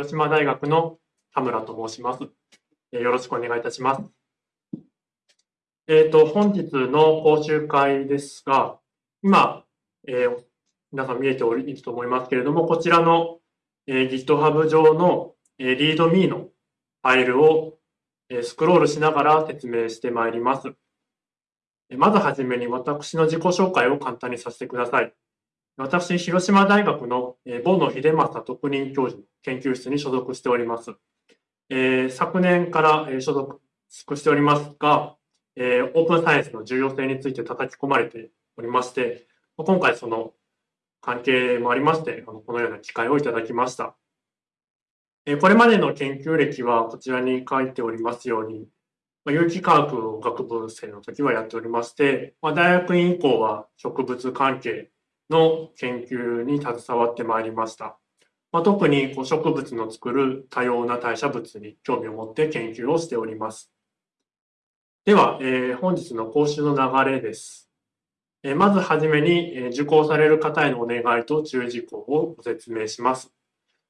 広島大学の田村と申します。よろしくお願いいたします。えっ、ー、と、本日の講習会ですが、今、えー、皆さん見えておると思いますけれども、こちらの、えー、GitHub 上の、えー、ReadMe のファイルを、え、スクロールしながら説明してまいります。まずはじめに私の自己紹介を簡単にさせてください。私、広島大学のボ野秀正特任教授の研究室に所属しております。えー、昨年から所属しておりますが、えー、オープンサイエンスの重要性について叩き込まれておりまして、今回その関係もありまして、このような機会をいただきました。えこれまでの研究歴はこちらに書いておりますように、ま有機化学学部生の時はやっておりまして、ま大学院以降は植物関係の研究に携わってまいりました。まあ、特にこう植物の作る多様な代謝物に興味を持って研究をしております。では、えー、本日の講習の流れです。えー、まずはじめに、えー、受講される方へのお願いと注意事項をご説明します。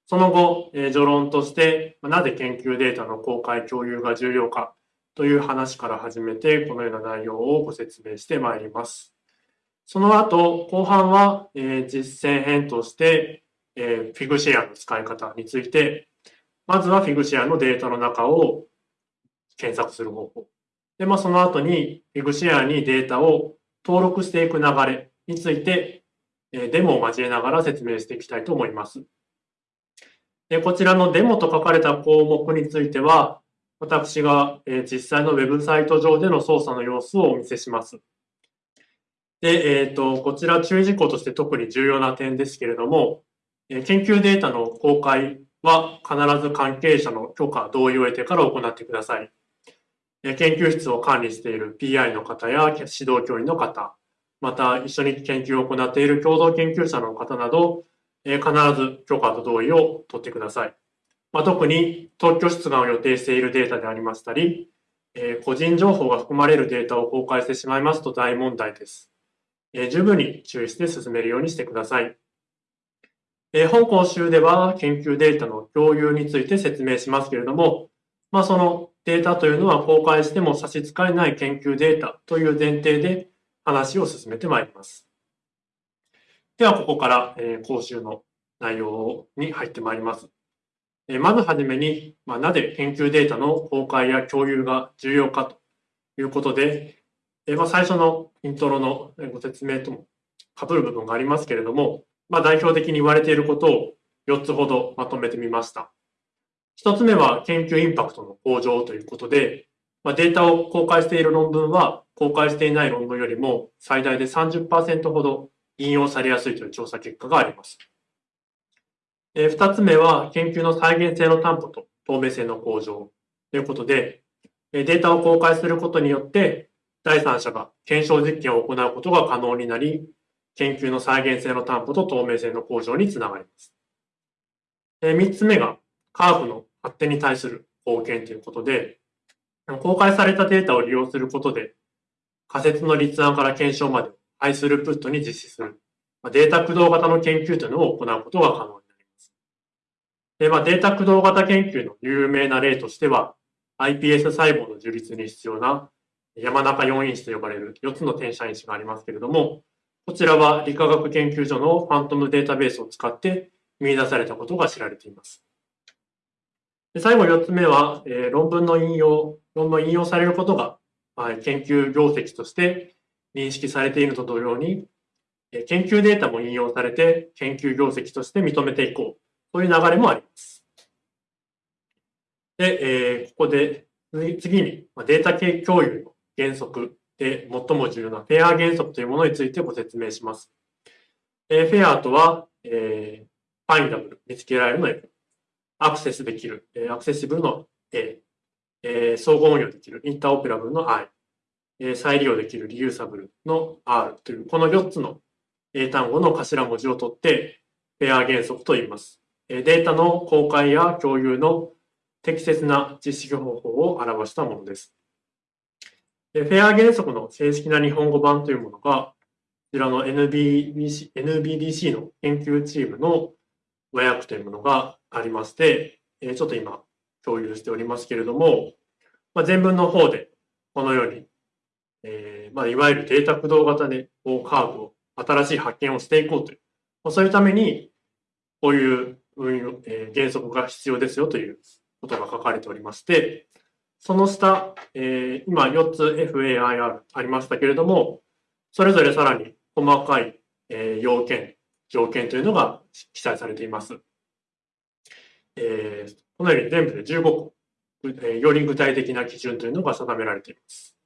その後、え、序論として、なぜ研究データの公開共有が重要かという話から始めて、このような内容をご説明してまいります。その後、後半は、え、実践編として、えー、フィグシェアの使い方について、まずはフィグシェアのデータの中を検索する方法。で、まあ、その後にフィグシェアにデータを登録していく流れについて、え、デモを交えながら説明していきたいと思います。でこちらのデモと書かれた項目については、私が、実際のウェブサイト上での操作の様子をお見せします。で、えっ、ー、と、こちら注意事項として特に重要な点ですけれども、研究データの公開は必ず関係者の許可、同意を得てから行ってください。研究室を管理している PI の方や指導教員の方、また一緒に研究を行っている共同研究者の方など、必ず許可と同意を取ってください。まあ、特に特許出願を予定しているデータでありましたり、え個人情報が含まれるデータを公開してしまいますと大問題です。え十分に注意して進めるようにしてください。え本講習では研究データの共有について説明しますけれども、まあ、そのデータというのは公開しても差し支えない研究データという前提で話を進めてまいります。では、ここから、え講習の内容に入ってまいります。えまずはじめに、まあ、なぜ研究データの公開や共有が重要かということで、えまあ、最初のイントロのご説明とも被る部分がありますけれども、まあ、代表的に言われていることを4つほどまとめてみました。1つ目は研究インパクトの向上ということで、まあ、データを公開している論文は公開していない論文よりも最大で30%ほど引用されやすいという調査結果があります。え2つ目は研究の再現性の担保と透明性の向上ということで、データを公開することによって第三者が検証実験を行うことが可能になり、研究の再現性の担保と透明性の向上につながります。3つ目が、カーブの発展に対する貢献ということで、公開されたデータを利用することで、仮説の立案から検証までハイスループットに実施する、データ駆動型の研究というのを行うことが可能になります。でまあ、データ駆動型研究の有名な例としては、iPS 細胞の樹立に必要な山中4因子と呼ばれる4つの転写因子がありますけれども、こちらは理化学研究所のファントムデータベースを使って見出されたことが知られています。で最後4つ目は、えー、論文の引用、論文引用されることが、はい、研究業績として認識されていると同様に、え研究データも引用されて研究業績として認めていこうという流れもあります。で、えー、ここで次にデータ系共有の原則で最も重要なフェア原則というものについてご説明します。えフェアとは、えー、ファインダブル、見つけられるの F、アクセスできる、えアクセシブルの A、えー、相互運用できる、インターオペラブルの I、えー、再利用できるリユーサブルの R という、この4つの英単語の頭文字を取って、フェア原則と言います。データの公開や共有の適切な実施方法を表したものです。フェア原則の正式な日本語版というものが、こちらの NBDC, NBDC の研究チームの和訳というものがありまして、ちょっと今共有しておりますけれども、まあ、前文の方でこのように、えー、まあ、いわゆるデータ駆動型でカーブを新しい発見をしていこうという、まあ、そういうためにこういう運用、えー、原則が必要ですよということが書かれておりまして、その下、えー、今4つ FAIR ありましたけれども、それぞれさらに細かい、えー、要件、条件というのが記載されています。えー、このように全部で15個、えー、より具体的な基準というのが定められています。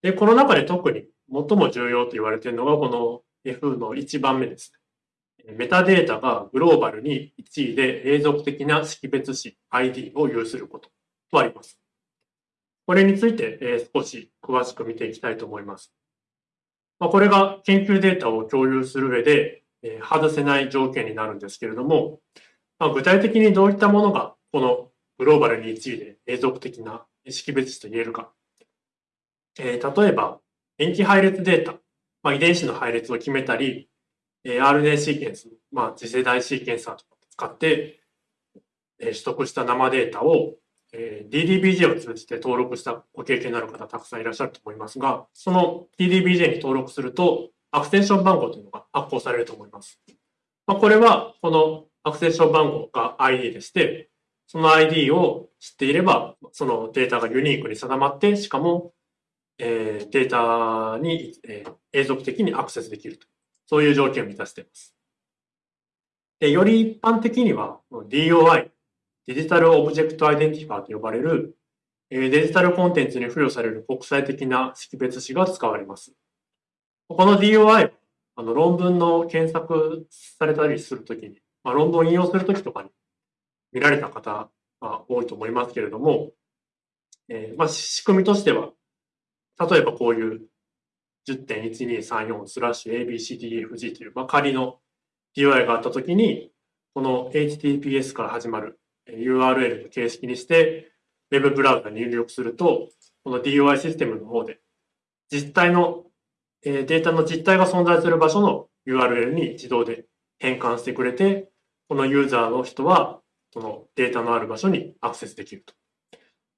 で、この中で特に最も重要と言われているのがこの F の1番目ですね。メタデータがグローバルに1位で永続的な識別子 ID を有することとあります。これについて、え少し詳しく見ていきたいと思います。ま、これが研究データを共有する上で、え外せない条件になるんですけれども、ま、具体的にどういったものがこのグローバルに1位で永続的な識別子と言えるか。え、例えば、塩基配列データ、ま、遺伝子の配列を決めたり、え、RNA シーケンス、まあ、次世代シーケンサーとか使って、え、取得した生データをえ DDBJ を通じて登録したご経験のある方たくさんいらっしゃると思いますが、その DDBJ に登録すると、アクセンション番号というのが発行されると思います。まあ、これは、この accession 番号が ID でして、その ID を知っていれば、そのデータがユニークに定まって、しかも、えー、データに、えー、永続的にアクセスできると。そういう条件を満たしています。でより一般的には、DOI、 Digital Object Identifier と呼ばれる、デジタルコンテンツに付与される国際的な識別子が使われます。この DOI、あの論文の検索されたりするときに、まあ、論文を引用するときとかに見られた方が多いと思いますけれども、えー、まあ、仕組みとしては、例えばこういう10.1234スラッシュ ABCDFG という、まあ、仮の DOI があったときに、この HTTPS から始まる URL の形式にして、Web ブラウザに入力すると、この DOI システムの方で、実体の、え、データの実体が存在する場所の URL に自動で変換してくれて、このユーザーの人は、そのデータのある場所にアクセスできると。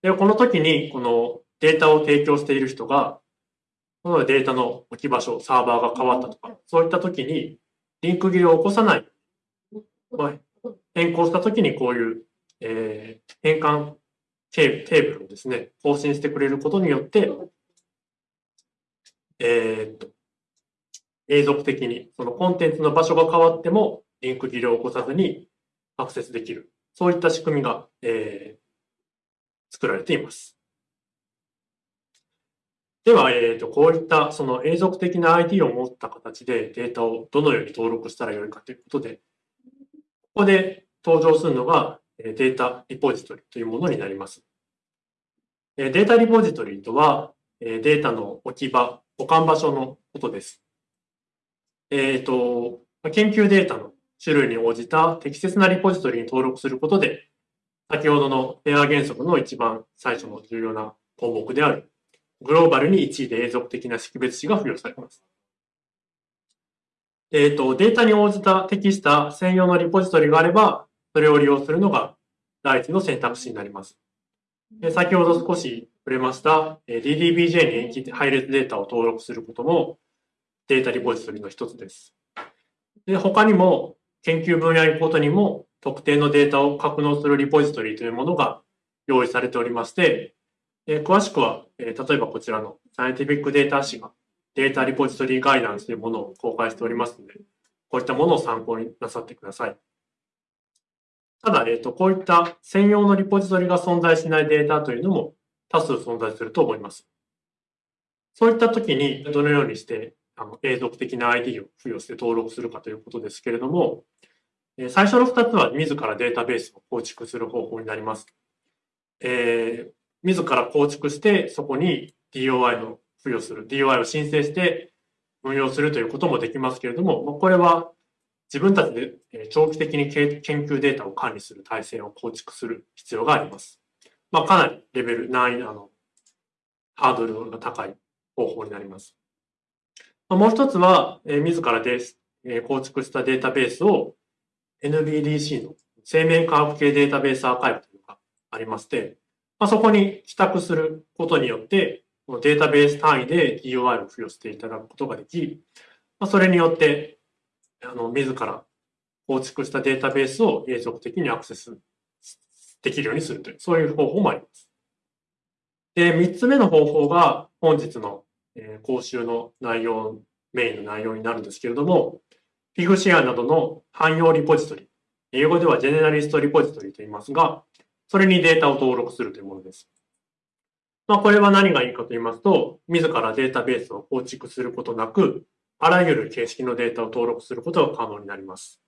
で、この時に、このデータを提供している人が、このデータの置き場所、サーバーが変わったとか、そういった時に、リンク切れを起こさない、まあ、変更した時にこういうえー、変換テーブルをですね、更新してくれることによって、えー、っと、永続的に、そのコンテンツの場所が変わっても、リンク切れを起こさずにアクセスできる。そういった仕組みが、えー、作られています。では、えーと、こういったその永続的な ID を持った形でデータをどのように登録したらよいかということで、ここで登場するのがデータリポジトリというものになります。データリポジトリとは、データの置き場、保管場所のことです。えっ、ー、と、研究データの種類に応じた適切なリポジトリに登録することで、先ほどのペア原則の一番最初の重要な項目である、グローバルに1位で永続的な識別子が付与されます。えっ、ー、と、データに応じた適した専用のリポジトリがあれば、それを利用するのが第一の選択肢になります。先ほど少し触れました DDBJ に延期配列データを登録することもデータリポジトリの一つです。で他にも研究分野ごとにも特定のデータを格納するリポジトリというものが用意されておりまして、詳しくは、例えばこちらのサイエンティフィックデータ誌がデータリポジトリガイダンスというものを公開しておりますので、こういったものを参考になさってください。ただ、えっ、と、こういった専用のリポジトリが存在しないデータというのも多数存在すると思います。そういった時にどのようにしてあの永続的な ID を付与して登録するかということですけれども、最初の2つは自らデータベースを構築する方法になります。えー、自ら構築してそこに DOI の付与する、DOI を申請して運用するということもできますけれども、これは自分たちで長期的に研究データを管理する体制を構築する必要があります。まあ、かなりレベル、難易度のハードルが高い方法になります。もう一つは、自らで構築したデータベースを NBDC の生命科学系データベースアーカイブというのがありまして、まあ、そこに帰宅することによって、データベース単位で DOI を付与していただくことができ、まあ、それによって、あの、自ら構築したデータベースを永続的にアクセスできるようにするという、そういう方法もあります。で、三つ目の方法が本日の、え講習の内容、メインの内容になるんですけれども、フィグシェアなどの汎用リポジトリ、英語ではジェネラリストリポジトリと言いますが、それにデータを登録するというものです。まあ、これは何がいいかと言いますと、自らデータベースを構築することなく、あらゆる形式のデータを登録することが可能になります。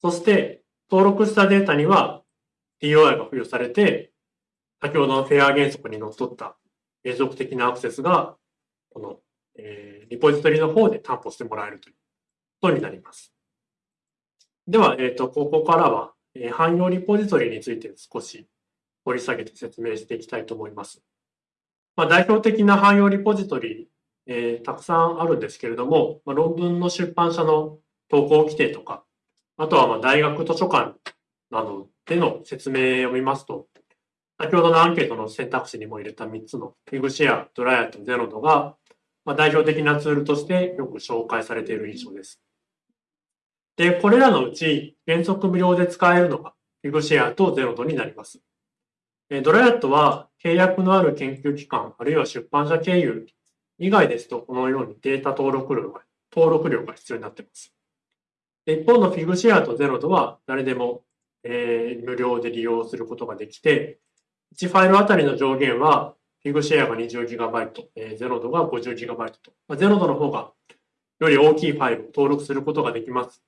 そして、登録したデータには DOI が付与されて、先ほどのフェア原則にのっとった永続的なアクセスが、この、えー、リポジトリの方で担保してもらえるということになります。では、えっ、ー、と、ここからは、えー、汎用リポジトリについて少し掘り下げて説明していきたいと思います。まあ、代表的な汎用リポジトリ、えー、たくさんあるんですけれども、まあ、論文の出版社の投稿規定とか、あとはま大学図書館などでの説明を見ますと、先ほどのアンケートの選択肢にも入れた3つのフィグシェア、ドライアとゼロドが、まあ、代表的なツールとしてよく紹介されている印象です。で、これらのうち原則無料で使えるのがフィグシェアとゼロドになります。ドライアットは契約のある研究機関、あるいは出版社経由以外ですと、このようにデータ登録料が登録料が必要になっています。一方のフィグシェアとゼロドは誰でも、えー、無料で利用することができて、1ファイルあたりの上限は、フィグシェアが 20GB、えー、ゼロドが 50GB と、まあ、ゼロドの方がより大きいファイルを登録することができます。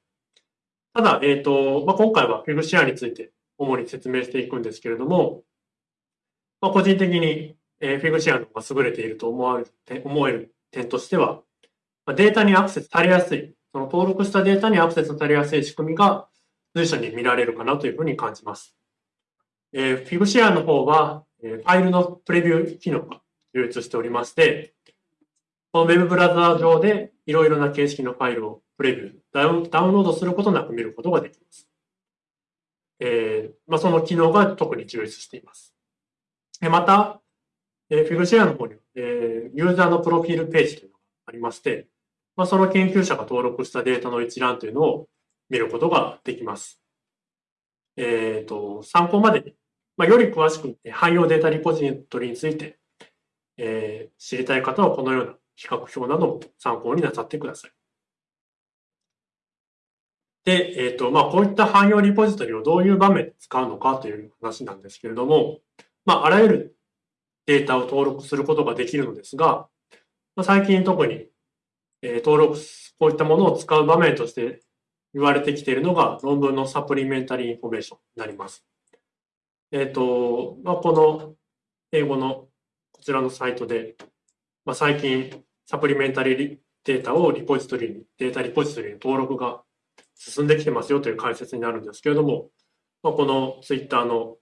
ただ、えっ、ー、と、まあ、今回はフィグシェアについて主に説明していくんですけれども、まあ、個人的に、えー、フィグシェアの方が優れていると思われる思える点としては、まあ、データにアクセスされやすいその登録したデータにアクセスされやすい仕組みが随所に見られるかなというふうに感じます。えー、Figshare の方は、えー、ファイルのプレビュー機能が流出しておりまして、この Web ブラウザー上でいろいろな形式のファイルをプレビュー、ダウンダウンロードすることなく見ることができます。えーまあ、その機能が特に充実しています。また、えー、Figshare の方に、えー、ユーザーのプロフィールページというのがありまして、まあ、その研究者が登録したデータの一覧というのを見ることができます。えっ、ー、と、参考までに、まあ、より詳しく汎用データリポジトリについて、えー、知りたい方はこのような比較表なども参考になさってください。で、えっ、ー、と、まあ、こういった汎用リポジトリをどういう場面で使うのかという話なんですけれども、まあ、あらゆるデータを登録することができるのですが、ま、最近特にえ登録、こういったものを使う場面として言われてきているのが論文の supplementary information になります。えっ、ー、と、まあ、この英語のこちらのサイトで、まあ、最近 supplementary data をリポジトリに、データリポジトリに登録が進んできてますよという解説になるんですけれども、まあ、このツイッターの、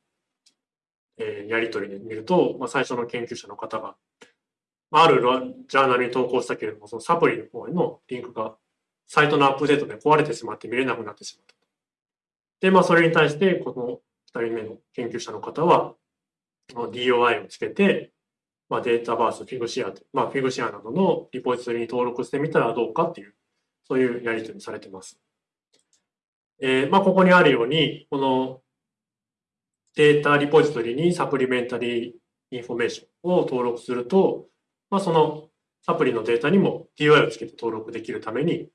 えー、やり取りで見ると、まあ、最初の研究者の方が、まあるジャーナルに投稿したけれども、そのサプリの方へのリンクがサイトのアップデートで壊れてしまって見れなくなってしまった。で、まあ、それに対して、この2人目の研究者の方は、DOI をつけて、まあ、データバース、フィグシア、まあ、フィグシアなどのリポジトリに登録してみたらどうかっていう、そういうやり取りされてます。えー、まあ、ここにあるように、このデータリポジトリに supplementary information を登録すると、まあ、そのサプリのデータにも DOI をつけて登録できるために、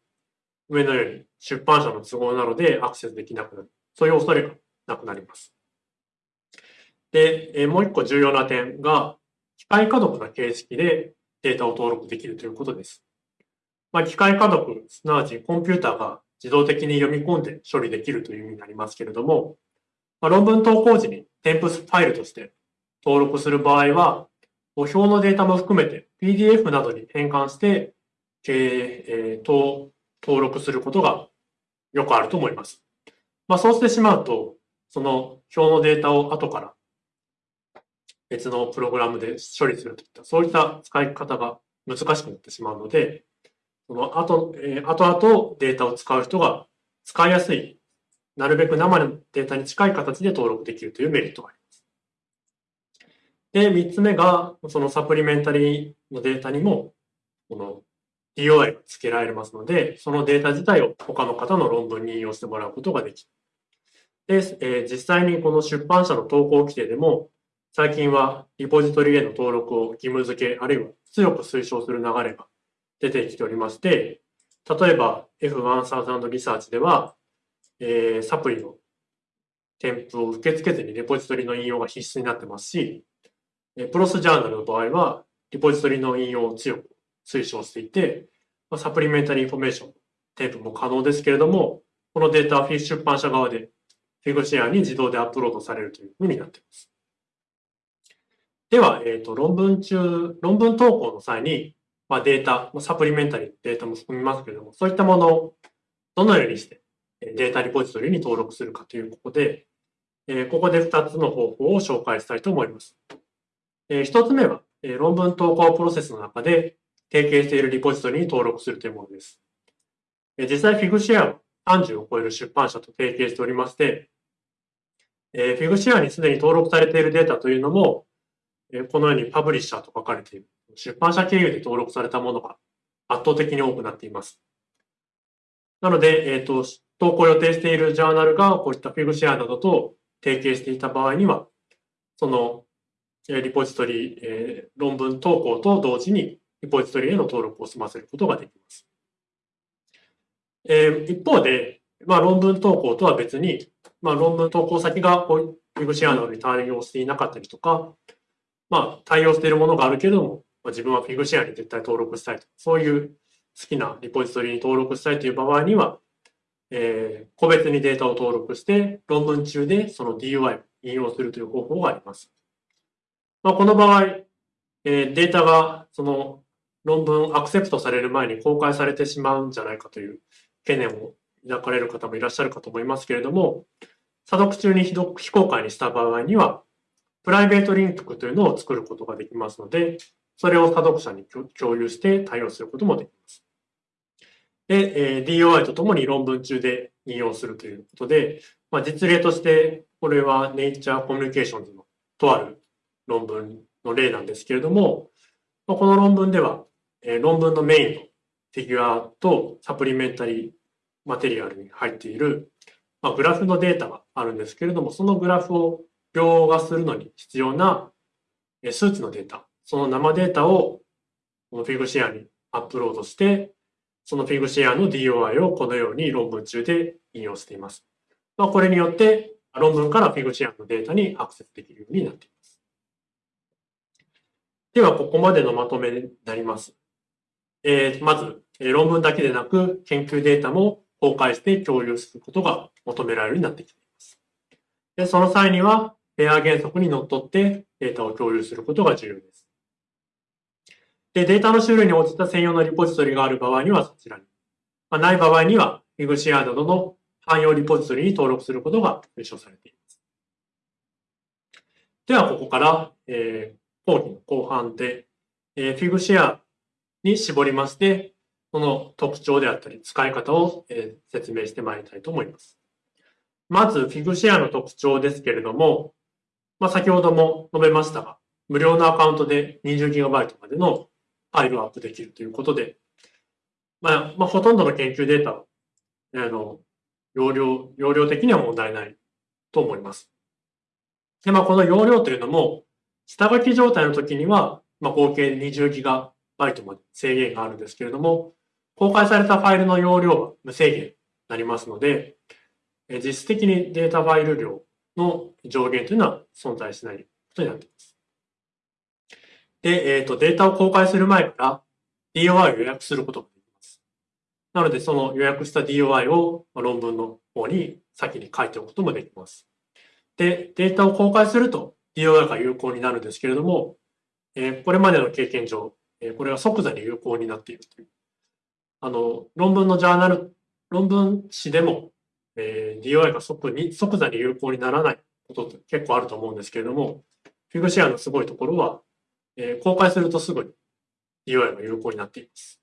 上のように出版社の都合なのでアクセスできなくなる。そういう恐れがなくなります。で、もう一個重要な点が、機械可読な形式でデータを登録できるということです。まあ、機械可読、すなわちコンピューターが自動的に読み込んで処理できるという意味になりますけれども、まあ、論文投稿時に添付ファイルとして登録する場合は、表のデータも含めて PDF などに変換して、えー、と登録することがよくあると思います。まあ、そうしてしまうと、その表のデータを後から別のプログラムで処理するといった、そういった使い方が難しくなってしまうので、その後、えー、後々データを使う人が使いやすいなるべく生のデータに近い形で登録できるというメリットがあります。で、3つ目が、そのサプリメンタリーのデータにも、この DOI が付けられますので、そのデータ自体を他の方の論文に引用してもらうことができる。で、えー、実際にこの出版社の投稿規定でも、最近はリポジトリへの登録を義務付け、あるいは強く推奨する流れが出てきておりまして、例えば F1000 リサーチでは、えー、サプリの添付を受け付けずにリポジトリの引用が必須になってますし、 PLOS ジャーナルの場合は、リポジトリの引用を強く推奨していて、 supplementary information、テープも可能ですけれども、このデータはフィッシュ出版社側でフィグシェアに自動でアップロードされるというふうになっています。では、えっ、ー、と、論文中、論文投稿の際に、まあ、データ、サプリメンタリーデータも含みますけれども、そういったものをどのようにしてデータリポジトリに登録するかということで、え、ここで2つの方法を紹介したいと思います。え、1つ目は、え、論文投稿プロセスの中で提携しているリポジトリに登録するというものです。えー、実際、フィグシェアは30を超える出版社と提携しておりまして、えー、フィグシェアにすでに登録されているデータというのも、え、このようにパブリッシャーと書かれている出版社経由で登録されたものが圧倒的に多くなっています。なので、えっ、ー、と、投稿予定しているジャーナルがこういったフィグシェアなどと提携していた場合には、そのリポジトリ、えー、論文投稿と同時にリポジトリへの登録を済ませることができます。えー、一方で、まあ、論文投稿とは別に、まあ、論文投稿先がこういうフィグシェアなどに対応していなかったりとか、まあ、対応しているものがあるけれども、まあ、自分はフィグシェアに絶対登録したいと。そういう好きなリポジトリに登録したいという場合には、えー、個別にデータを登録して、論文中でその DUI を引用するという方法があります。まあ、この場合、えー、データがその論文アクセプトされる前に公開されてしまうんじゃないかという懸念を抱かれる方もいらっしゃるかと思いますけれども、査読中に非公開にした場合には、プライベートリンクというのを作ることができますので、それを査読者に共有して対応することもできます。で、えー、DOI とともに論文中で引用するということで、まあ、実例として、これは Nature Communications のとある論文の例なんですけれども、まあ、この論文では、えー、論文のメインのフィギュアとサプリメンタリーマテリアルに入っている、まあ、グラフのデータがあるんですけれども、そのグラフを描画するのに必要な数値のデータ、その生データをこのフィグシェアにアップロードして、そのフィグシェアの DOI をこのように論文中で引用しています。まあ、これによって論文からフィグシェアのデータにアクセスできるようになっています。では、ここまでのまとめになります。えー、まず、え論文だけでなく、研究データも公開して共有することが求められるようになってきています。でその際には、ペア原則にのっとってデータを共有することが重要です。で、データの種類に応じた専用のリポジトリがある場合にはそちらに。まあ、ない場合には、ィグシェアなどの汎用リポジトリに登録することが推奨されています。では、ここから、えー、講義の後半で、えー、フィグシェアに絞りまして、その特徴であったり使い方を、えー、説明してまいりたいと思います。まず、フィグシェアの特徴ですけれども、まあ、先ほども述べましたが、無料のアカウントで 20GB までのファイルアップできるということで、まあ、まあ、ほとんどの研究データ、あの、容量、容量的には問題ないと思います。で、まあ、この容量というのも、下書き状態の時には、まあ、合計 20GB まで制限があるんですけれども、公開されたファイルの容量は無制限になりますので、実質的にデータファイル量の上限というのは存在しないことになっています。で、えっ、ー、と、データを公開する前から DOI を予約することができます。なので、その予約した DOI を論文の方に先に書いておくこともできます。で、データを公開すると DOI が有効になるんですけれども、えー、これまでの経験上、えー、これは即座に有効になっているという。あの、論文のジャーナル、論文誌でもえー、DOI が即に即座に有効にならないことって結構あると思うんですけれども、フィグシェアのすごいところは、えー、公開するとすぐに DOI が有効になっています。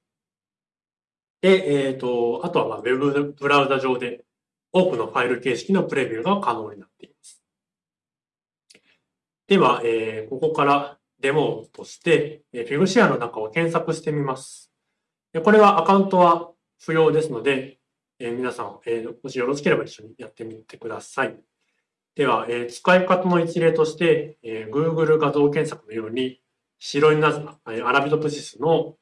で、えっ、ー、と、あとはまあウェブブラウザ上で多くのファイル形式のプレビューが可能になっています。では、えー、ここからデモとして、えー、Figshare の中を検索してみます。これはアカウントは不要ですので、えー、皆さん、えー、もしよろしければ一緒にやってみてください。では、えー、使い方の一例として、えー、Google 画像検索のように、白いなずアラビドプシスの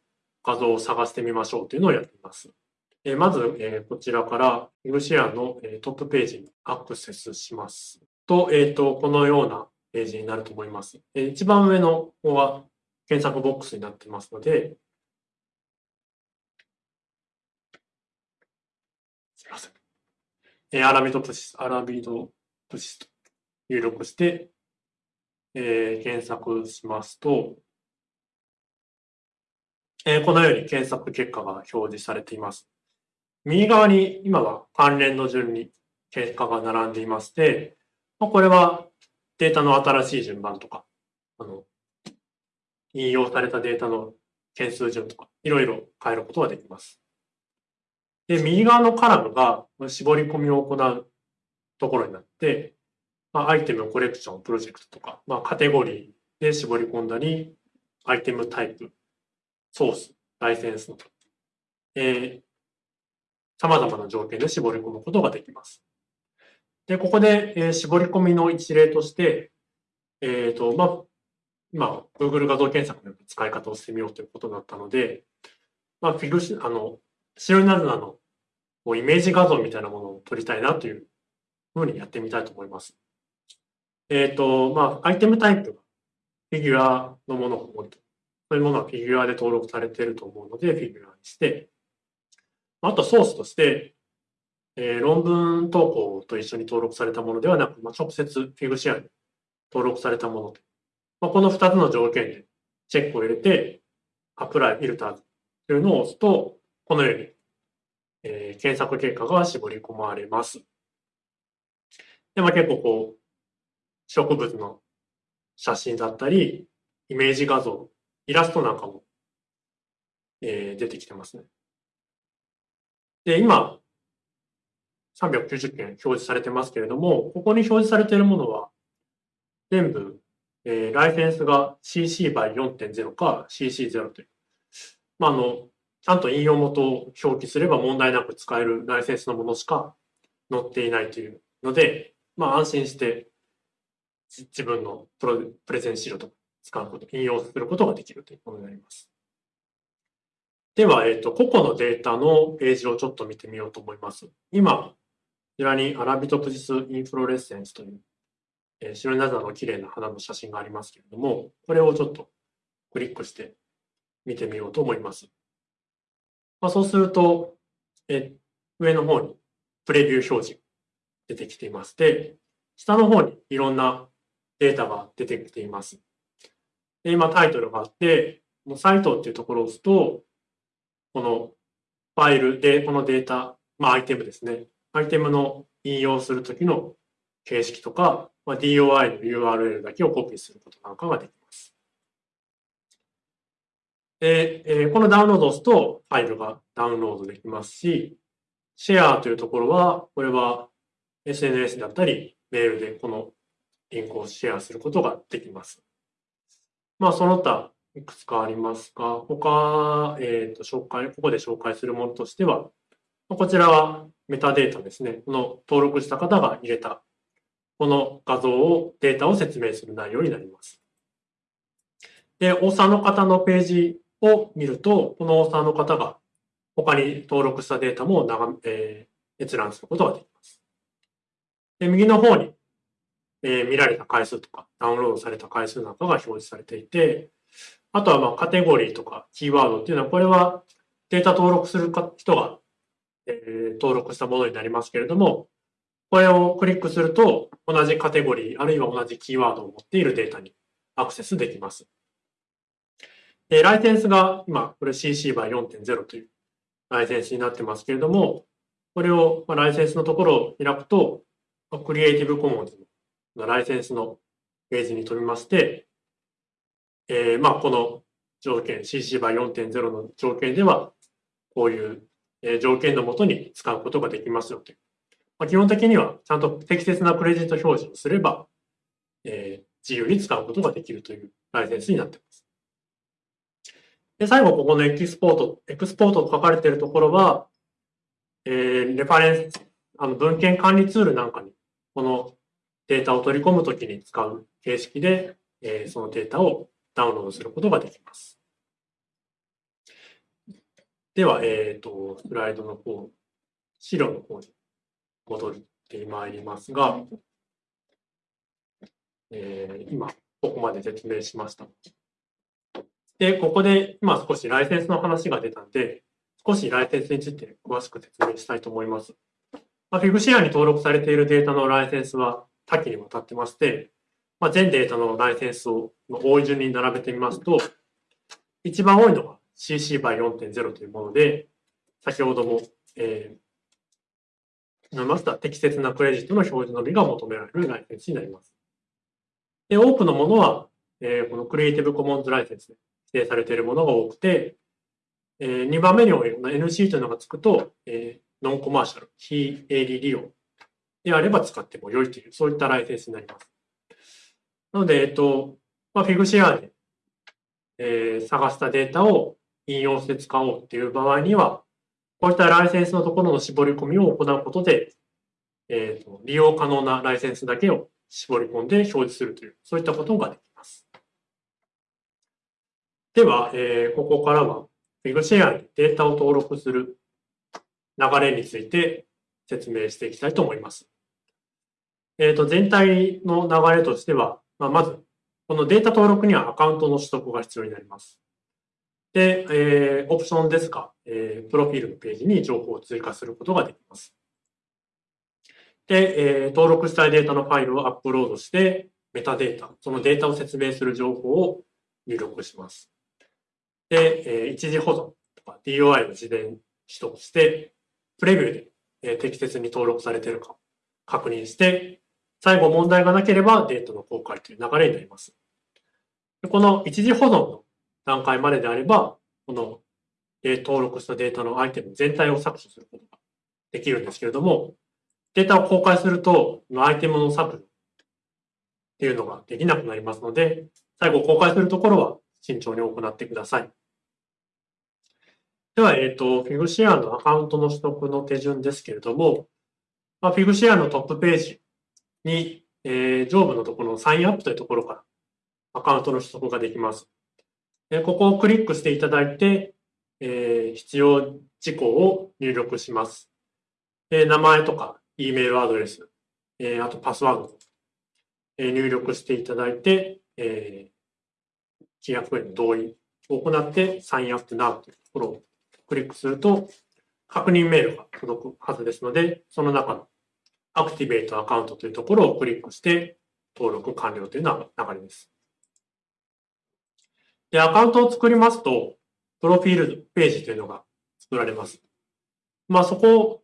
画像を探してみましょうというのをやっています。え、まず、えー、こちらから Figshare の、えー、トップページにアクセスしますと、えっ、ー、と、このようなページになると思います。えー、一番上の方は検索ボックスになってますので、すみません。え、アラビドプシス、アラビドプシスと入力して、えー、検索しますと、えー、このように検索結果が表示されています。右側に今は関連の順に結果が並んでいまして、これはデータの新しい順番とか、あの、引用されたデータの件数順とか、いろいろ変えることができます。で、右側のカラムが絞り込みを行うところになって、まあ、アイテム、コレクション、プロジェクトとか、まあ、カテゴリーで絞り込んだり、アイテムタイプ、ソース、ライセンスの、えー、様々な条件で絞り込むことができます。で、ここで、えー、絞り込みの一例として、えっ、ー、と、まあ、今、Google 画像検索の使い方をしてみようということだったので、まあ、フィグシ、あの、白いナズナのこうイメージ画像みたいなものを撮りたいなというふうにやってみたいと思います。えっ、ー、と、まあ、アイテムタイプがフィギュアのものが多いと。そういうものはフィギュアで登録されていると思うので、フィギュアにして、あとソースとして、えー、論文投稿と一緒に登録されたものではなく、まあ、直接フィグシェアに登録されたもので、まあ、この2つの条件でチェックを入れて、アプライ、フィルターというのを押すと、このように、えー、検索結果が絞り込まれます。で、まあ、結構こう、植物の写真だったり、イメージ画像、イラストなんかも、えー、出てきてますね。で、今、390件表示されてますけれども、ここに表示されているものは、全部、えー、ライセンスが CC by 4.0か CC0 という。まあ、あの、ちゃんと引用元を表記すれば問題なく使えるライセンスのものしか載っていないというので、まあ、安心して自分のプロプレゼン資料とか使うこと、引用することができるというものになります。では、えっ、ー、と、個々のデータのページをちょっと見てみようと思います。今、こちらにアラビトプジスインフロレッセンスという、えー、白いナザの綺麗な花の写真がありますけれども、これをちょっとクリックして見てみようと思います。まあ、そうすると、え上の方にプレビュー表示出てきていまして、下の方にいろんなデータが出てきています。で今タイトルがあって、このサイトっていうところを押すと、このファイルで、このデータ、まあアイテムですね。アイテムの引用するときの形式とか、まあ、DOI の URL だけをコピーすることなんかができます。で、えー、このダウンロードを押すとファイルがダウンロードできますし、シェアというところは、これは SNS だったり、メールでこのリンクをシェアすることができます。まあ、その他、いくつかありますが、他、えっ、ー、と、紹介、ここで紹介するものとしては、こちらはメタデータですね。この登録した方が入れた、この画像を、データを説明する内容になります。で、オーサーの方のページを見ると、このオーサーの方が他に登録したデータも長、えー、閲覧することができます。で、右の方に、えー、見られた回数とか、ダウンロードされた回数なんかが表示されていて、あとはまあカテゴリーとかキーワードっていうのは、これはデータ登録する人が、えー、登録したものになりますけれども、これをクリックすると、同じカテゴリー、あるいは同じキーワードを持っているデータにアクセスできます。で、ライセンスが今、これ CC by 4.0というライセンスになってますけれども、これを、まあ、ライセンスのところを開くと、クリエイティブコモンズのライセンスのページに飛びまして、えー、まあ、この条件、CC by 4.0の条件では、こういう条件のもとに使うことができますよというまあ、基本的にはちゃんと適切なクレジット表示をすれば、えー、自由に使うことができるというライセンスになっています。で、最後、ここのエキスポート、エクスポートと書かれているところは、えー、レファレンス、あの文献管理ツールなんかに、このデータを取り込むときに使う形式で、えー、そのデータをダウンロードすることができます。では、えっ、ー、と、スライドの方、資料の方に戻ってまいりますが、えー、今、ここまで説明しました。で、ここで今少しライセンスの話が出たんで、少しライセンスについて詳しく説明したいと思います。まあ、フィグシェアに登録されているデータのライセンスは多岐にわたってまして、まあ、全データのライセンスをの多い順に並べてみますと、一番多いのが CC by 4.0というもので、先ほども、えー、述べました適切なクレジットの表示のみが求められるライセンスになります。で、多くのものは、えー、このクリエイティブコモンズライセンスで指定されているものが多くて、えー、2番目に多いの NC というのがつくと、えー、ノンコマーシャル、非営利利用であれば使っても良いという、そういったライセンスになります。なので、えっと、まあ、フィグシェアで、えー、探したデータを引用して使おうっていう場合には、こういったライセンスのところの絞り込みを行うことで、えーと、利用可能なライセンスだけを絞り込んで表示するという、そういったことができます。では、えー、ここからは FigShare にデータを登録する流れについて説明していきたいと思います。えっ、ー、と、全体の流れとしては、まあ、まず、このデータ登録にはアカウントの取得が必要になります。で、えー、オプションですか、えー、プロフィールのページに情報を追加することができます。で、えー、登録したいデータのファイルをアップロードして、メタデータ、そのデータを説明する情報を入力します。で、えー、一時保存とか DOI を事前取得して、プレビューで、えー、適切に登録されているか確認して、最後問題がなければデータの公開という流れになります。この一時保存の段階までであれば、この、え、登録したデータのアイテム全体を削除することができるんですけれども、データを公開すると、アイテムの削除っていうのができなくなりますので、最後公開するところは慎重に行ってください。では、えっ、ー、と、フィグシェアのアカウントの取得の手順ですけれども、まあ、フィグシェアのトップページに、えー、上部のところのサインアップというところからアカウントの取得ができます。でここをクリックしていただいて、えー、必要事項を入力します。で名前とか、E メールアドレス、えー、あとパスワード、え、入力していただいて、えー、契約への同意を行ってサインアップナウというところをクリックすると、確認メールが届くはずですので、その中のアクティベートアカウントというところをクリックして登録完了というのが流れです。で、アカウントを作りますと、プロフィールページというのが作られます。まあ、そこを、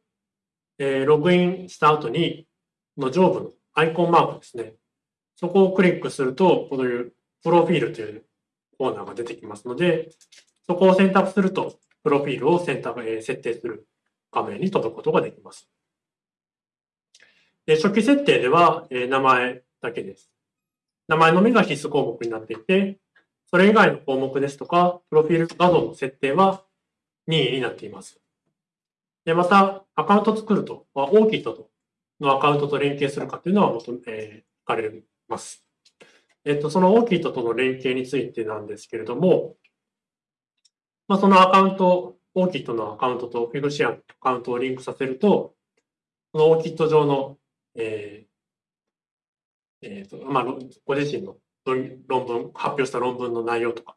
えー、ログインした後に、の上部のアイコンマークですね。そこをクリックすると、こういうプロフィールというコーナーが出てきますので、そこを選択すると、プロフィールを選択、え、設定する画面に飛ぶことができます。で初期設定では、え、名前だけです。名前のみが必須項目になっていて、それ以外の項目ですとか、プロフィール画像の設定は任意になっています。で、また、アカウント作ると、大きい人のアカウントと連携するかというのは求め、えー、書かれます。えっと、その大きい人との連携についてなんですけれども、まあ、そのアカウント、オーキットのアカウントとフィグシアのアカウントをリンクさせると、そのオーキット上の、えーえーとまあ、ご自身の論文、発表した論文の内容とか、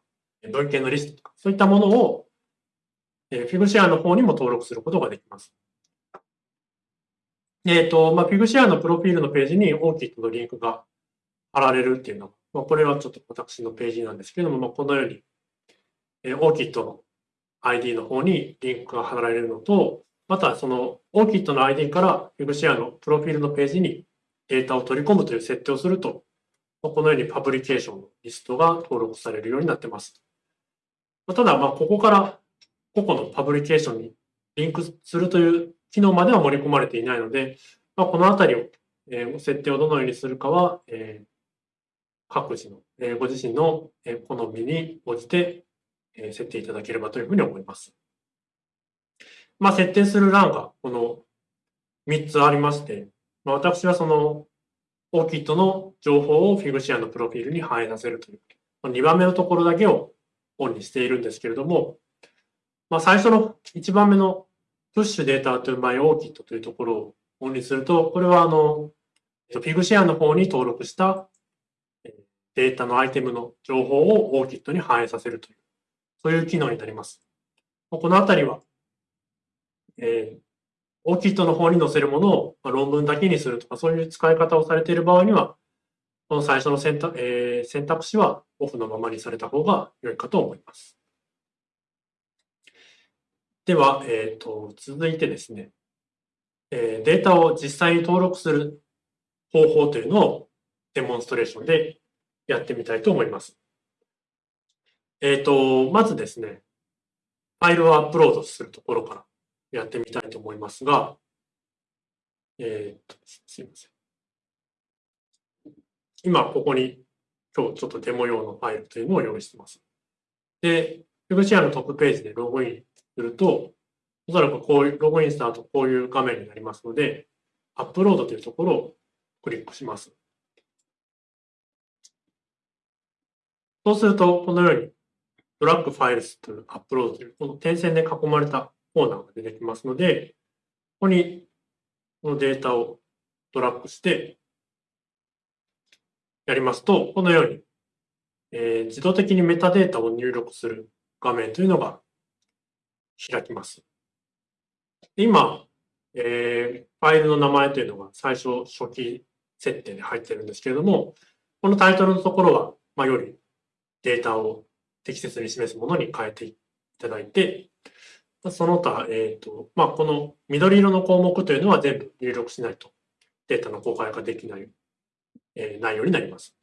文献のリストとか、そういったものを、えー、フィグシェアの方にも登録することができます。えっ、ー、と、まあ、フィグシアのプロフィールのページにオーキットのリンクが貼られるっていうのは、まあ、これはちょっと私のページなんですけども、まあ、このようにえー、OKIT の ID の方にリンクが貼られるのと、またその OKIT の ID から WebShare のプロフィールのページにデータを取り込むという設定をすると、このようにパブリケーションのリストが登録されるようになっています。ただ、ま、ここから個々のパブリケーションにリンクするという機能までは盛り込まれていないので、まあ、このあたりを、え、設定をどのようにするかは、え、各自の、え、ご自身の、好みに応じて、え、設定いただければというふうに思います。まあ、設定する欄がこの3つありまして、まあ、私はその OKIT の情報を Figshare のプロフィールに反映させるという、2番目のところだけをオンにしているんですけれども、まあ、最初の1番目の Push Data to My OKIT というところをオンにすると、これはあの、Figshare の方に登録したデータのアイテムの情報を OKIT に反映させるという、そういう機能になります。このあたりは、えー、オーキットの方に載せるものを論文だけにするとか、そういう使い方をされている場合には、この最初の選択,、えー、選択肢はオフのままにされた方が良いかと思います。では、えーと、続いてですね、えー、データを実際に登録する方法というのをデモンストレーションでやってみたいと思います。えっ、ー、と、まずですね、ファイルをアップロードするところからやってみたいと思いますが、えっ、ー、と、すいません。今、ここに今日ちょっとデモ用のファイルというのを用意しています。で、フグシェアのトップページでログインすると、おそらくこういう、ログインした後こういう画面になりますので、アップロードというところをクリックします。そうすると、このように、ドラッグファイルスというアップロードという、この点線で囲まれたコーナーが出てきますので、ここにこのデータをドラッグしてやりますと、このように、えー、自動的にメタデータを入力する画面というのが開きます。今、えー、ファイルの名前というのが最初初期設定で入ってるんですけれども、このタイトルのところは、まあ、よりデータを適切に示すものに変えていただいて、その他、えっ、ー、と、まあ、この緑色の項目というのは全部入力しないとデータの公開ができない、えー、内容になります。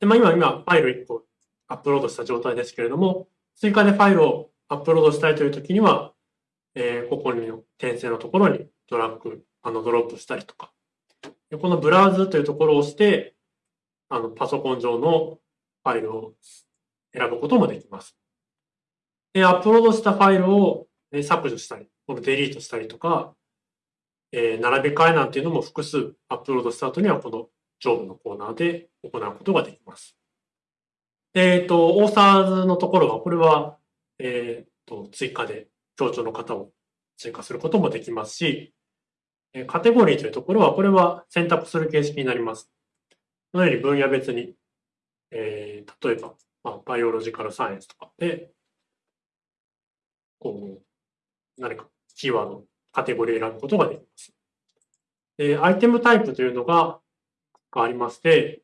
で、まあ、今、今、ファイル1個アップロードした状態ですけれども、追加でファイルをアップロードしたいというときには、えー、ここに転生のところにドラッグ、あの、ドロップしたりとか、このブラウズというところを押して、あの、パソコン上のファイルを選ぶこともできます。で、アップロードしたファイルを削除したり、このデリートしたりとか、えー、並び替えなんていうのも複数アップロードした後にはこの上部のコーナーで行うことができます。えっ、ー、と、オーサーズのところは、これは、えっ、ー、と、追加で協調の方を追加することもできますし、カテゴリーというところは、これは選択する形式になります。このように分野別に、えー、例えば、まあ、 biological science とかで、こう、何かキーワード、カテゴリーを選ぶことができます。で、 item type というのがありまして、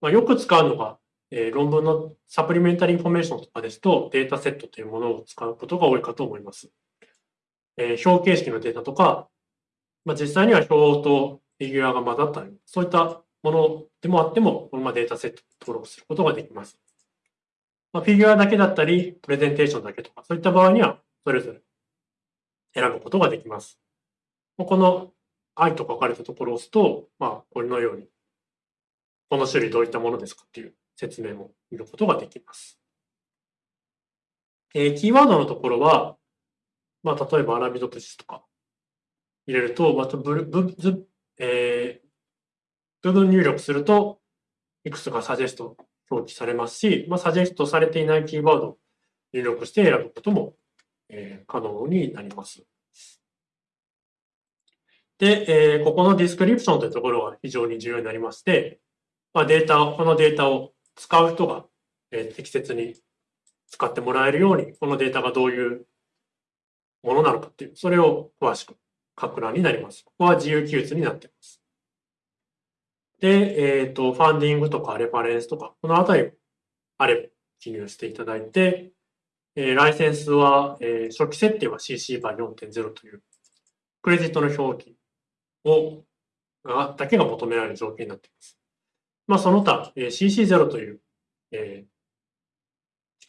まあ、よく使うのが、えー、論文の supplementary information とかですと、データセットというものを使うことが多いかと思います。えー、表形式のデータとか、まあ、実際には表とフィギュアが混ざったり、そういったものでもあっても、このまデータセット登録することができます。まあ、フィギュアだけだったり、プレゼンテーションだけとか、そういった場合には、それぞれ選ぶことができます。この愛と書かれたところを押すと、まあ、これのように、この種類どういったものですかっていう説明も見ることができます。えー、キーワードのところは、まあ、例えば Arabidopsis とか入れると、またブルブズ、えー、部分入力すると、いくつかサジェスト表記されますし、まあ、サジェストされていないキーワードを入力して選ぶことも、えー、可能になります。で、えー、ここの description というところが非常に重要になりまして、まあ、データを、このデータを使う人が、えー、適切に使ってもらえるように、このデータがどういうものなのかっていう、それを詳しく書く欄になります。ここは自由記述になっています。で、えっ、ー、と、ファンディングとかレフレンスとか、このあたりあれば記入していただいて、えー、ライセンスは、えー、初期設定は CC 版4.0という、クレジットの表記を、が、だけが求められる条件になっています。まあ、その他、えー、CC0 という、えー、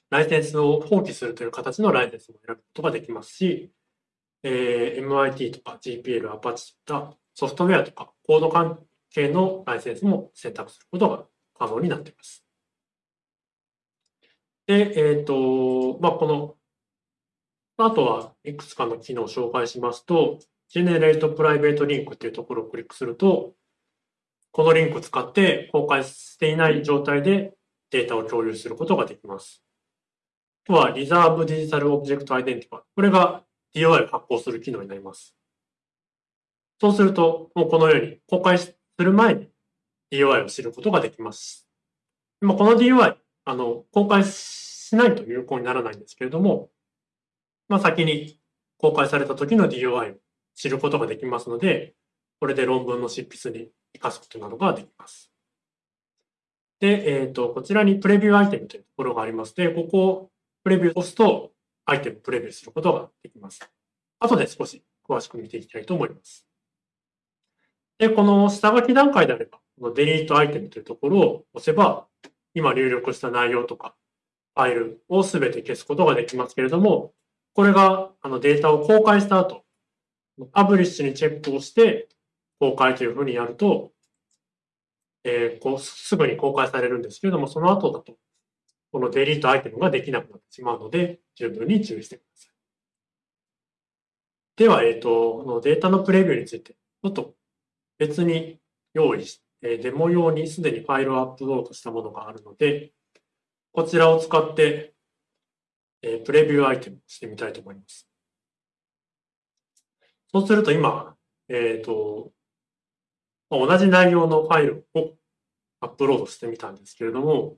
ライセンスを放棄するという形のライセンスも選ぶことができますし、えー、MIT とか GPL、Apache といったソフトウェアとかコード関係のライセンスも選択することが可能になっています。で、えっ、ー、と、まあ、この、あとはいくつかの機能を紹介しますと、Generate Private Link っていうところをクリックすると、このリンクを使って公開していない状態でデータを共有することができます。あとは Reserve Digital Object Identify。これが DOI を発行する機能になります。そうすると、もうこのように公開しする前に DOI を知ることができます。まこの DOI、あの、公開しないと有効にならないんですけれども、まあ、先に公開された時の DOI を知ることができますので、これで論文の執筆に活かすことなどができます。で、えっ、ー、と、こちらにプレビューアイテムというところがありまして、ここをプレビューを押すと、アイテムプレビューすることができます。後で少し詳しく見ていきたいと思います。で、この下書き段階であれば、このデリートアイテムというところを押せば、今入力した内容とか、ファイルをすべて消すことができますけれども、これがあのデータを公開した後、パブリッシュにチェックをして公開というふうにやると、えー、こうすぐに公開されるんですけれども、その後だと、このデリートアイテムができなくなってしまうので、十分に注意してください。では、えっ、ー、と、このデータのプレビューについて、ちょっと別に用意し、えデモ用にすでにファイルをアップロードしたものがあるので、こちらを使って、えプレビューアイテムしてみたいと思います。そうすると今、えっ、ー、と、同じ内容のファイルをアップロードしてみたんですけれども、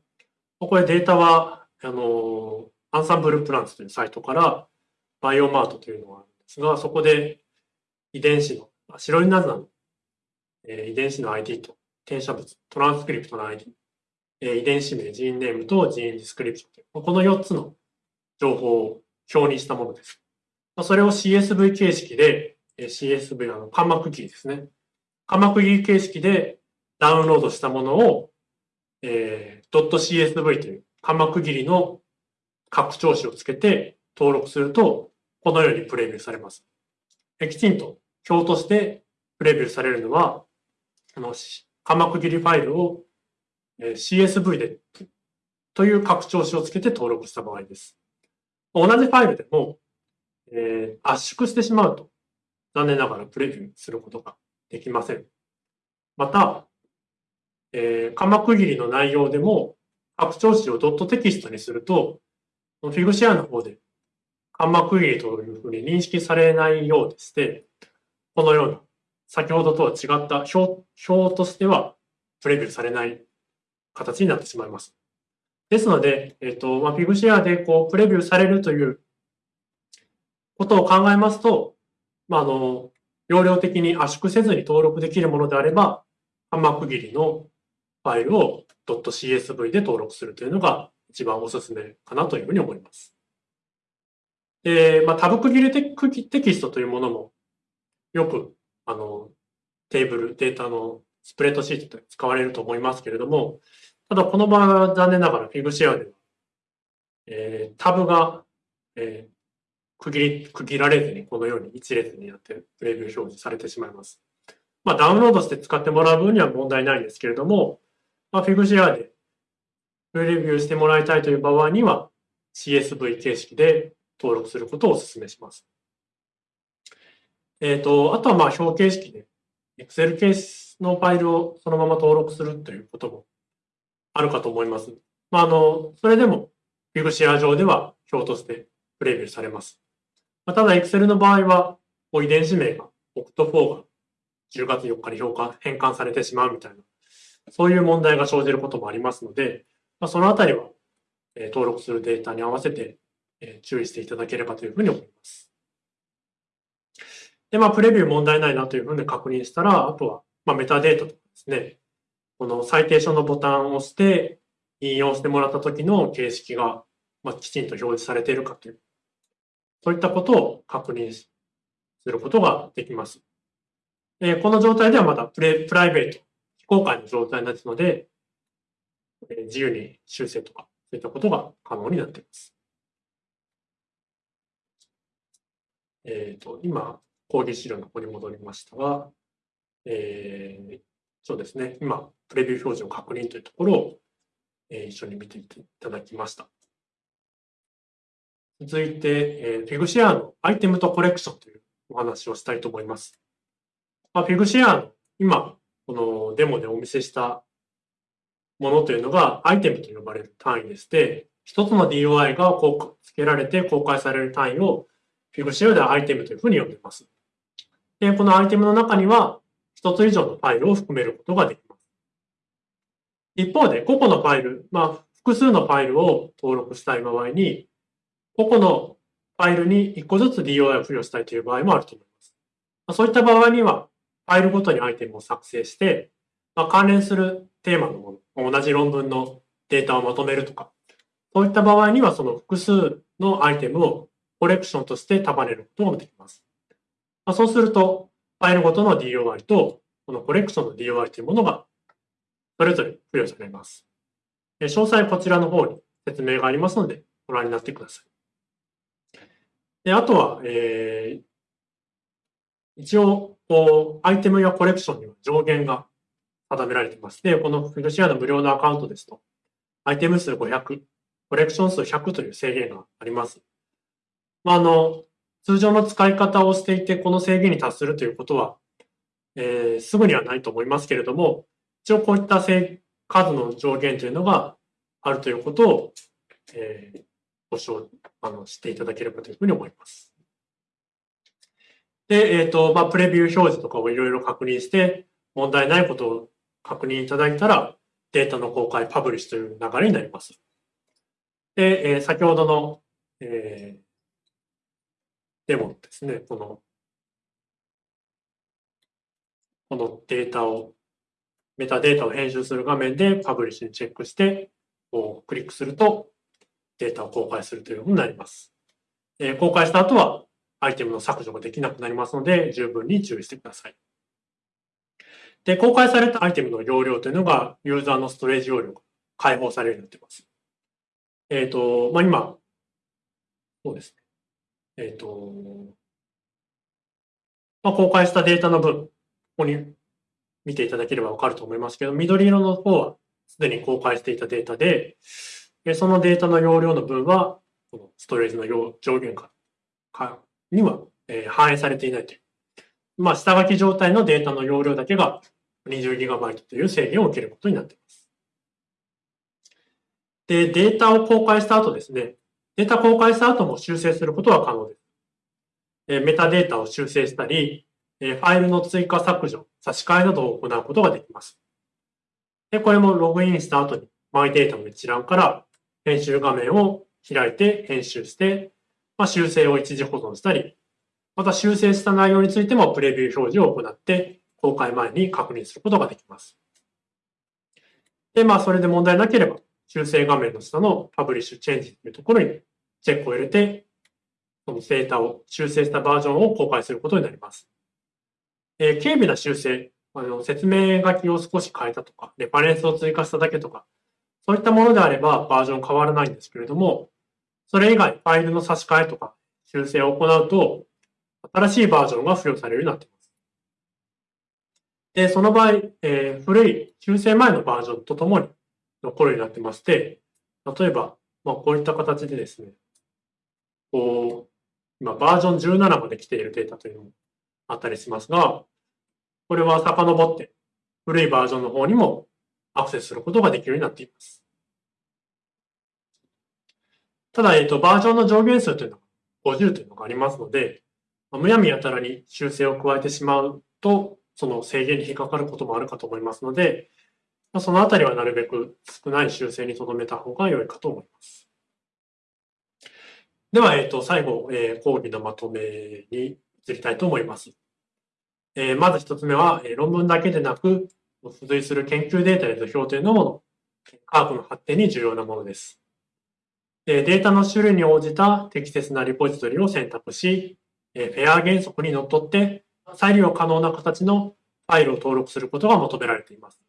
これデータは、あの、アンサンブルプランツというサイトからバイオマートというのがあるんですが、そこで遺伝子の、白いナズナの、えー、遺伝子の ID と転写物、トランスクリプトの ID、えー、遺伝子名、 gene name と gene description この4つの情報を表にしたものです。それを CSV 形式で CSV、あの、カンマ区切りですね。カンマ区切り形式でダウンロードしたものを、えー、.csv というカンマ区切りの拡張子をつけて登録すると、このようにプレビューされます。きちんと表としてプレビューされるのは、あの、間膜切りファイルを CSV でという拡張子をつけて登録した場合です。同じファイルでも、えー、圧縮してしまうと、残念ながらプレビューすることができません。また、えー、鎌区切りの内容でも、拡張子をドットテキストにすると、フィグシェアの方で、鎌区切りというふうに認識されないようでして、このような、先ほどとは違った表表としては、プレビューされない形になってしまいます。ですので、えっ、と、まあ、フィグシェアでこう、プレビューされるということを考えますと、まあ、あの、容量的に圧縮せずに登録できるものであれば、半区切りのファイルを .csv で登録するというのが一番おすすめかなというふうに思います。で、まあ、タブ区切りテキストというものもよく、あの、テーブル、データのスプレッドシートで使われると思いますけれども、ただこの場合は残念ながら Figshare では、えー、タブが、えー、区切り、区切られずにこのように一列になってプレビュー表示されてしまいます。まあ、ダウンロードして使ってもらう分には問題ないんですけれども、まあ、Figshare でプレビューしてもらいたいという場合には CSV 形式で登録することをお勧めします。えっ、ー、と、あとはまあ表形式で Excel ケースのファイルをそのまま登録するということもあるかと思います。まあ、あの、それでも Figshare 上では表としてプレビューされます。まあ、ただ、Excel の場合は、遺伝子名が OCT4 が10月4日に評価、変換されてしまうみたいな、そういう問題が生じることもありますので、まあ、そのあたりは、えー、登録するデータに合わせて、えー、注意していただければというふうに思います。で、まあ、プレビュー問題ないなというふうに確認したら、あとは、まあ、メタデータとかですね、このサイテーションのボタンを押して、引用してもらった時の形式が、まあ、きちんと表示されているかというそういったことを確認することができます。えこの状態ではまだプレプライベート、非公開の状態ですので、え自由に修正とか、そういったことが可能になっています。えっ、ー、と、今、講義資料の方に戻りましたが、えー、そうですね、今、プレビュー表示を確認というところを、えー、一緒に見ていただきました。続いて、えー、フィグシェアのアイテムとコレクションというお話をしたいと思います。まあ、フィグシェア今、このデモでお見せしたものというのがアイテムと呼ばれる単位でして、一つの DOI が付けられて公開される単位をフィグシェアではアイテムというふうに呼んでいます。で、このアイテムの中には一つ以上のファイルを含めることができます。一方で、個々のファイル、まあ、複数のファイルを登録したい場合に、個々のファイルに1個ずつ DOI を付与したいという場合もあると思います。ま、そういった場合には、ファイルごとにアイテムを作成して、まあ、関連するテーマのもの、同じ論文のデータをまとめるとか、そういった場合にはその複数のアイテムをコレクションとして束ねることができます。まあ、そうすると、ファイルごとの DOI と、このコレクションの DOI というものが、それぞれ付与されます。詳細こちらの方に説明がありますので、ご覧になってください。であとは、えー、一応、こう、アイテムやコレクションには上限が定められています。で、このフィルシアの無料のアカウントですと、アイテム数500、コレクション数100という制限があります。まあ、あの、通常の使い方をしていて、この制限に達するということは、えー、すぐにはないと思いますけれども、一応こういった数の上限というのがあるということを、えー、ご承あの知っていただければというふうに思います。で、えっ、ー、と、まあ、プレビュー表示とかをいろいろ確認して、問題ないことを確認いただいたら、データの公開、パブリッシュという流れになります。で、えー、先ほどの、えー、でもですね、この、このデータを、メタデータを編集する画面でパブリッシュにチェックして、こうクリックするとデータを公開するというふうになります。え、公開した後はアイテムの削除ができなくなりますので、十分に注意してください。で、公開されたアイテムの容量というのが、ユーザーのストレージ容量が解放されるようになっています。えっ、ー、と、まあ、今、そうですね。えっ、ー、と、まあ、公開したデータの分、ここに見ていただければわかると思いますけど、緑色の方はすでに公開していたデータで、そのデータの容量の分は、このストレージの上限下には反映されていないという。まあ、下書き状態のデータの容量だけが 20GB という制限を受けることになっています。で、データを公開した後ですね、データ公開した後も修正することは可能です。えメタデータを修正したり、えファイルの追加削除、差し替えなどを行うことができます。で、これもログインした後に、マイデータの一覧から編集画面を開いて編集して、まあ、修正を一時保存したり、また修正した内容についてもプレビュー表示を行って公開前に確認することができます。で、まあ、それで問題なければ、修正画面の下のパブリッシュチェンジというところにチェックを入れて、そのデータを修正したバージョンを公開することになります。えー、軽微な修正、あの説明書きを少し変えたとか、レファレンスを追加しただけとか、そういったものであればバージョン変わらないんですけれども、それ以外、ファイルの差し替えとか修正を行うと、新しいバージョンが付与されるようになっています。で、その場合、えー、古い修正前のバージョンとともに残るようになってまして、例えば、まあ、こういった形でですね、こう、今バージョン17まで来ているデータというのもあったりしますが、これは遡って古いバージョンの方にもアクセスすることができるようになっています。ただ、えっと、バージョンの上限数というのが50というのがありますので、むやみやたらに修正を加えてしまうと、その制限に引っかかることもあるかと思いますので、まそのあたりはなるべく少ない修正に留めた方が良いかと思います。では、えっ、ー、と、最後、えー、講義のまとめに移りたいと思います。えー、まず一つ目は、えー、論文だけでなく、付随する研究データや図表というのも科学の発展に重要なものです。データの種類に応じた適切なリポジトリを選択し、フェア原則にのっとって再利用可能な形のファイルを登録することが求められています。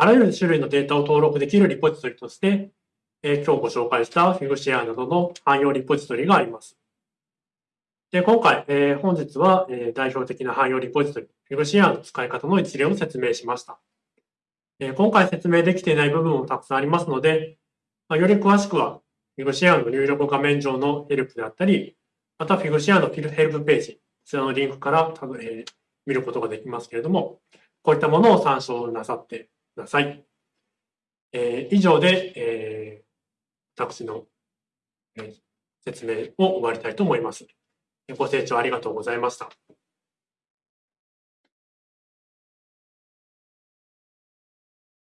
あらゆる種類のデータを登録できるリポジトリとして、え今日ご紹介したフィグシェアなどの汎用リポジトリがあります。で今回、え、本日は、え、代表的な汎用リポジトリ、 figshare の使い方の一例を説明しました。え、今回説明できていない部分もたくさんありますので、ま、より詳しくは、 figshare の入力画面上のヘルプであったり、また figshare のヘルプページ、こちらのリンクから、え、見ることができますけれども、こういったものを参照なさってください。えー、以上で、えー、私の、えー、説明を終わりたいと思います。ご清聴ありがとうございました。